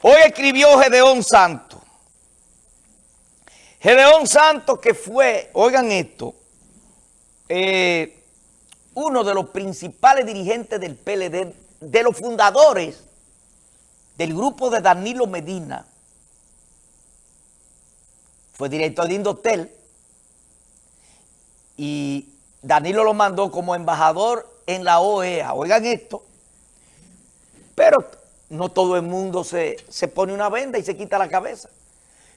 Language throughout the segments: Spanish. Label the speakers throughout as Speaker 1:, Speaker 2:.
Speaker 1: Hoy escribió Gedeón Santos. Gedeón Santos que fue, oigan esto, eh, uno de los principales dirigentes del PLD, de los fundadores del grupo de Danilo Medina, fue director de Indotel y Danilo lo mandó como embajador en la OEA. Oigan esto, pero no todo el mundo se, se pone una venda y se quita la cabeza.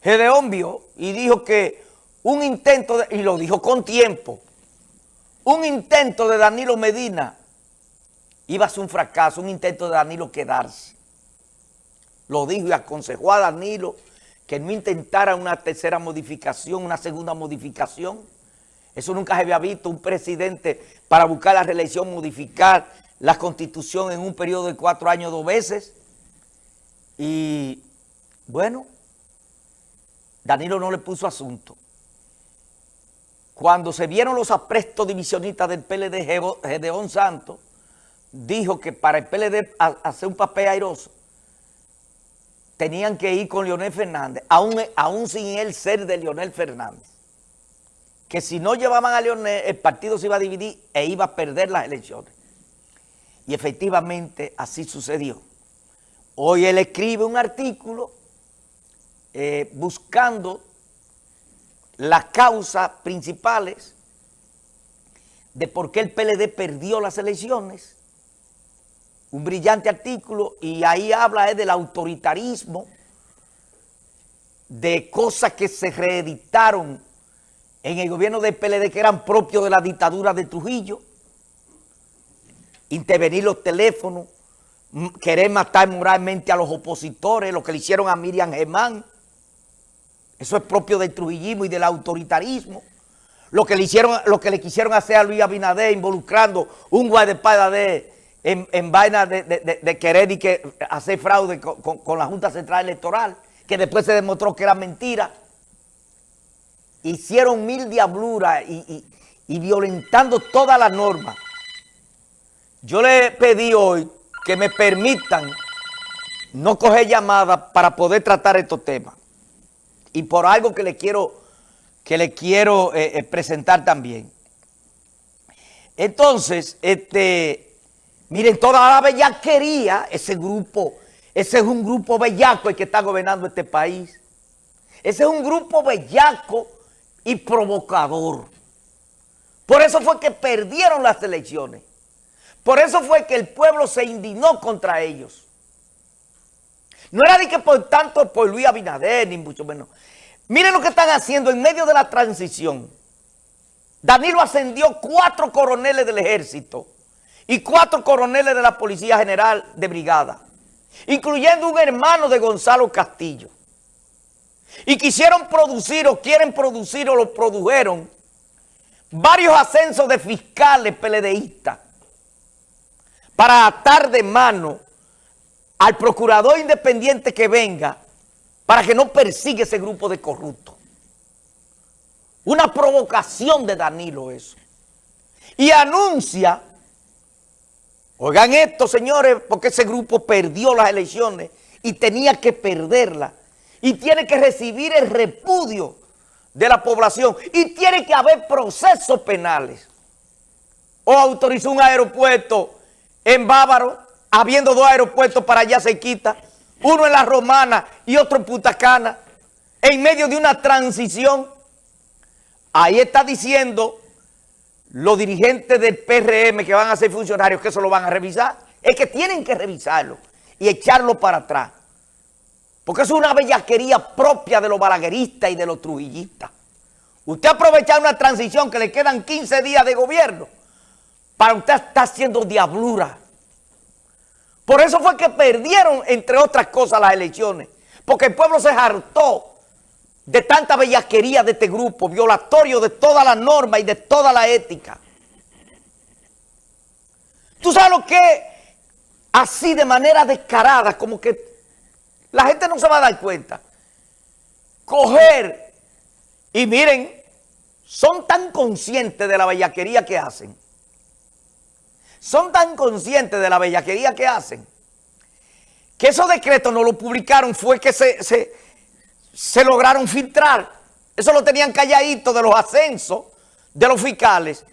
Speaker 1: Gedeón vio y dijo que un intento, de, y lo dijo con tiempo, un intento de Danilo Medina iba a ser un fracaso, un intento de Danilo quedarse. Lo dijo y aconsejó a Danilo que no intentara una tercera modificación, una segunda modificación. Eso nunca se había visto, un presidente para buscar la reelección, modificar la constitución en un periodo de cuatro años dos veces. Y bueno, Danilo no le puso asunto. Cuando se vieron los aprestos divisionistas del PLD, Gedeón Santos dijo que para el PLD hacer un papel airoso, tenían que ir con Leonel Fernández, aún, sin él ser de Leonel Fernández. Que si no llevaban a Leonel, el partido se iba a dividir e iba a perder las elecciones. Y efectivamente así sucedió. Hoy él escribe un artículo eh, buscando las causas principales de por qué el PLD perdió las elecciones. Un brillante artículo y ahí habla del autoritarismo, de cosas que se reeditaron en el gobierno del PLD que eran propios de la dictadura de Trujillo, intervenir los teléfonos, querer matar moralmente a los opositores, lo que le hicieron a Miriam Germán. Eso es propio del trujillismo y del autoritarismo. Lo que le hicieron, lo que le quisieron hacer a Luis Abinader involucrando un guardaespaldas de en, en vaina de, querer y que hacer fraude con, la Junta Central Electoral, que después se demostró que era mentira. Hicieron mil diabluras y, y violentando todas las normas. Yo le pedí hoy que me permitan no coger llamadas para poder tratar estos temas. Y por algo que le quiero, que le quiero eh, eh, presentar también. Entonces, este, miren, toda la bellaquería, ese grupo, ese es un grupo bellaco el que está gobernando este país. Ese es un grupo bellaco y provocador. Por eso fue que perdieron las elecciones. Por eso fue que el pueblo se indignó contra ellos. No era de que por tanto por Luis Abinader, ni mucho menos. Miren lo que están haciendo en medio de la transición. Danilo ascendió cuatro coroneles del ejército y cuatro coroneles de la Policía General de Brigada, incluyendo un hermano de Gonzalo Castillo. Y quisieron producir o quieren producir o lo produjeron varios ascensos de fiscales peledeístas para atar de mano al procurador independiente que venga para que no persiga ese grupo de corruptos. Una provocación de Danilo eso. Y anuncia, oigan esto señores, porque ese grupo perdió las elecciones y tenía que perderlas. Y tiene que recibir el repudio de la población. Y tiene que haber procesos penales. O autorizó un aeropuerto en Bávaro, habiendo dos aeropuertos para allá se quita, uno en La Romana y otro en Punta Cana, en medio de una transición. Ahí está diciendo los dirigentes del PRM que van a ser funcionarios que eso lo van a revisar. Es que tienen que revisarlo y echarlo para atrás. Porque es una bellaquería propia de los balagueristas y de los trujillistas. Usted aprovechar una transición que le quedan 15 días de gobierno para usted está haciendo diablura. Por eso fue que perdieron, entre otras cosas, las elecciones. Porque el pueblo se hartó de tanta bellaquería de este grupo, violatorio de toda la norma y de toda la ética. ¿Tú sabes lo que? Así de manera descarada, como que la gente no se va a dar cuenta. Coger, y miren, son tan conscientes de la bellaquería que hacen, son tan conscientes de la bellaquería que hacen que esos decretos no lo publicaron fue que se, se, se lograron filtrar. Eso lo tenían calladito de los ascensos de los fiscales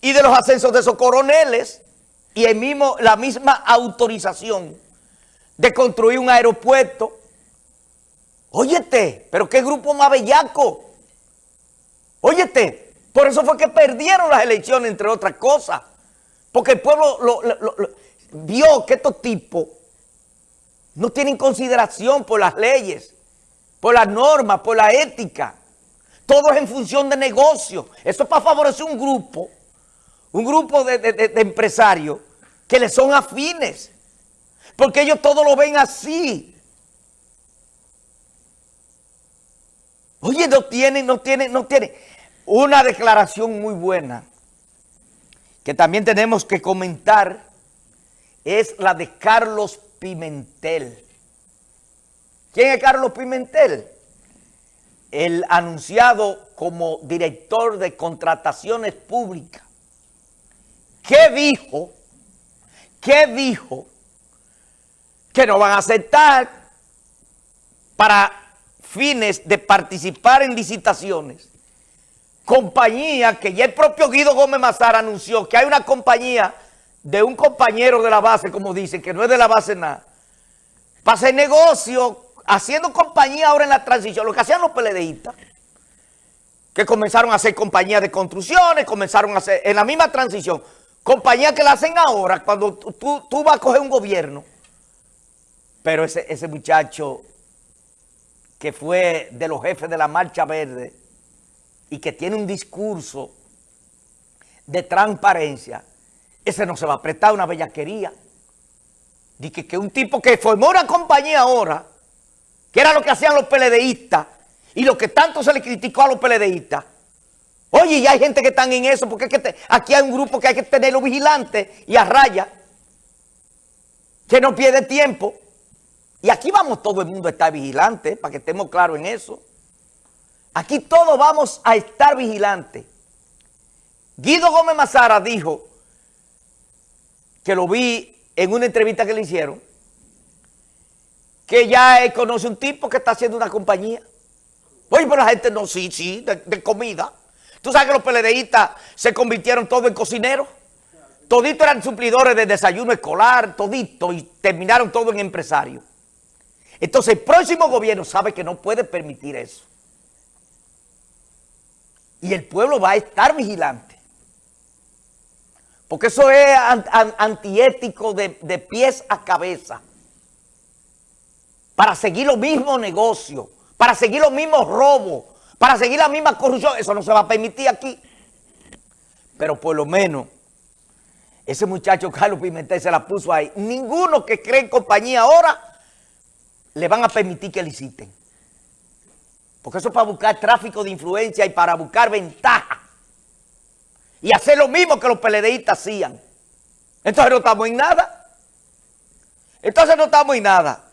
Speaker 1: y de los ascensos de esos coroneles y el mismo, la misma autorización de construir un aeropuerto. Óyete, pero qué grupo más bellaco. Óyete, por eso fue que perdieron las elecciones, entre otras cosas. Porque el pueblo vio que estos tipos no tienen consideración por las leyes, por las normas, por la ética. Todo es en función de negocio. Eso es para favorecer un grupo, un grupo de, empresarios que le son afines. Porque ellos todo lo ven así. Oye, no tienen, no tienen, no tienen. Una declaración muy buena que también tenemos que comentar es la de Carlos Pimentel. ¿Quién es Carlos Pimentel? el anunciado como director de contrataciones públicas, ¿qué dijo? ¿Qué dijo? Que no van a aceptar para fines de participar en licitaciones compañía que ya el propio Guido Gómez Mazar anunció que hay una compañía de un compañero de la base, como dicen, que no es de la base nada, para hacer negocio haciendo compañía ahora en la transición, lo que hacían los PLDistas, que comenzaron a hacer compañía de construcciones, comenzaron a hacer, en la misma transición, compañía que la hacen ahora, cuando tú, tú vas a coger un gobierno. Pero ese, ese muchacho que fue de los jefes de la Marcha Verde y que tiene un discurso de transparencia, ese no se va a prestar una bellaquería. Dice que un tipo que formó una compañía ahora que era lo que hacían los peledeístas y lo que tanto se le criticó a los peledeístas. Oye, ya hay gente que están en eso, porque que aquí hay un grupo que hay que tenerlo vigilante y a raya, que no pierde tiempo. Y aquí vamos todo el mundo a estar vigilante, para que estemos claros en eso. Aquí todos vamos a estar vigilantes. Guido Gómez Mazara dijo, que lo vi en una entrevista que le hicieron, que ya conoce un tipo que está haciendo una compañía. Oye, pero la gente no, sí, sí, de, comida. Tú sabes que los peledeístas se convirtieron todos en cocineros. Toditos eran suplidores de desayuno escolar, todito, y terminaron todo en empresarios. Entonces el próximo gobierno sabe que no puede permitir eso. Y el pueblo va a estar vigilante. Porque eso es antiético de, pies a cabeza para seguir los mismos negocios, para seguir los mismos robos, para seguir la misma corrupción. Eso no se va a permitir aquí. Pero por lo menos, ese muchacho Carlos Pimentel se la puso ahí. Ninguno que cree en compañía ahora le van a permitir que liciten. Porque eso es para buscar tráfico de influencia y para buscar ventaja. Y hacer lo mismo que los PLDistas hacían. Entonces no estamos en nada. Entonces no estamos en nada.